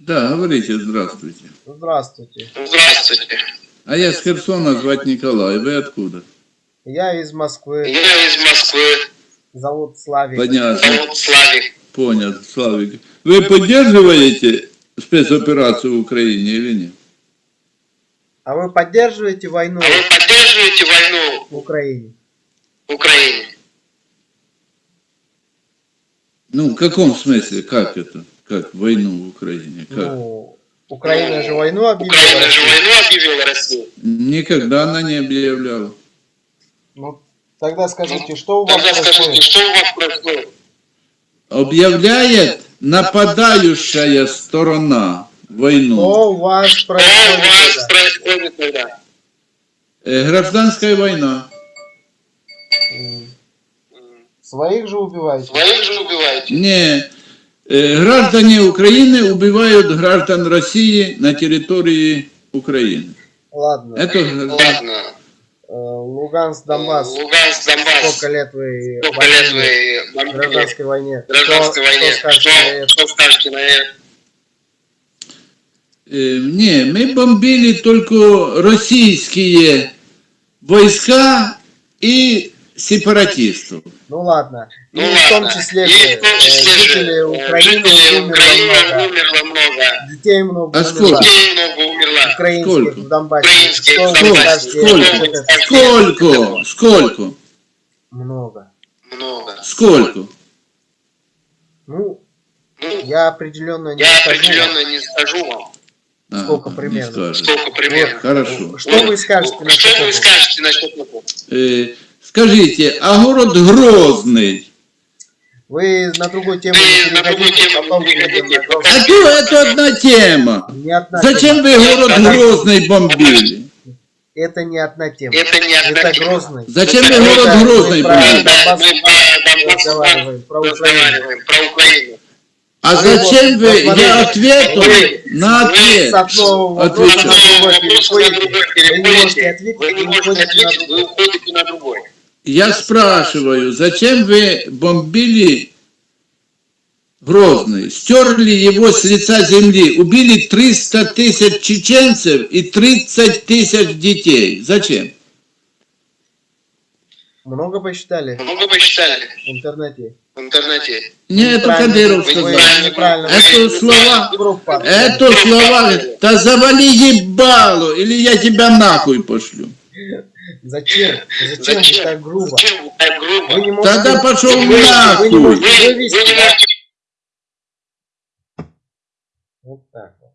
Да, говорите, здравствуйте. Здравствуйте. Здравствуйте. А я с Херсона, звать Николай. Вы откуда? Я из Москвы. Я из Москвы. Зовут Славик. Понятно. Зовут Славик. Понял, Славик. Вы поддерживаете спецоперацию в Украине или нет? А вы поддерживаете войну А вы поддерживаете войну в Украине? в Украине? Ну, в каком смысле? Как это? Как войну в Украине? Как? Ну, Украина же войну объявила. Украина же войну объявила Россию. Никогда она не объявляла. Ну, тогда скажите, что у вас Тогда скажите, происходит? что у вас происходит? Объявляет нападающая сторона войну. Что у вас Что у происходит? вас тогда? происходит тогда? Э, Гражданская война. Своих же убиваете? Своих же убиваете. Не. Граждане Украины убивают граждан России на территории Украины. Ладно. Это Ладно. Э, Луганск, Донбасс. Луганск, Донбасс. Сколько лет вы Сколько лет вы в бомбили? гражданской войне? в гражданской войне? Что скажете на это? Что скажете на это? Э, Не, мы бомбили только российские войска и сепаратистов. Ну ладно. И Ну в том ладно. числе И в том э, числе же, жители э, Украины умерло Украины много. умерло много. Детей много А умерло. сколько? Детей много умерло. Украинских Сколько? в Донбассе. Украинских Что в Донбассе. Сколько? Сколько? Сколько? Много. Много. Сколько? Ну, Ну, я определенно не я скажу. определенно не скажу вам, А, Сколько примерно? сколько примерно. Хорошо. Что вы скажете Ну, насчет Что вы этого? скажете насчет этого? Скажите, а город Грозный? Вы на другую тему не переходите, потом переходите. А то это одна тема. Не одна Зачем тема. вы город Грозный бомбили? Это не одна тема. Это не одна Это тема. Грозный. Зачем вы город Грозный бомбили? Мы разговариваем, про Украину. А зачем вы? Я ответил вы- на С ответ. одного вопроса Отвечу. на другой переходите. Вы не можете ответить, вы уходите на другой. Я спрашиваю, зачем вы бомбили Грозный? Стерли его с лица земли, убили 300 тысяч чеченцев и 30 тысяч детей. Зачем? Много посчитали Много посчитали в интернете? в интернете. Не, это. Кадыров сказал. Это слова, это слова, да завали ебало, или я тебя нахуй пошлю. Зачем? Зачем вы так грубо? Зачем вы так грубо? Вы не можете... Тогда пошел вы, вы нахуй. Вы, вы вывести. не можете Вот так вот.